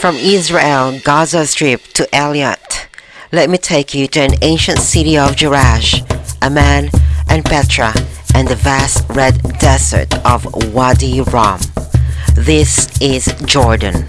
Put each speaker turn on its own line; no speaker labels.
From Israel, Gaza Strip to Eilat, let me take you to an ancient city of Jerash, Amman, and Petra, and the vast red desert of Wadi Rum. This is Jordan.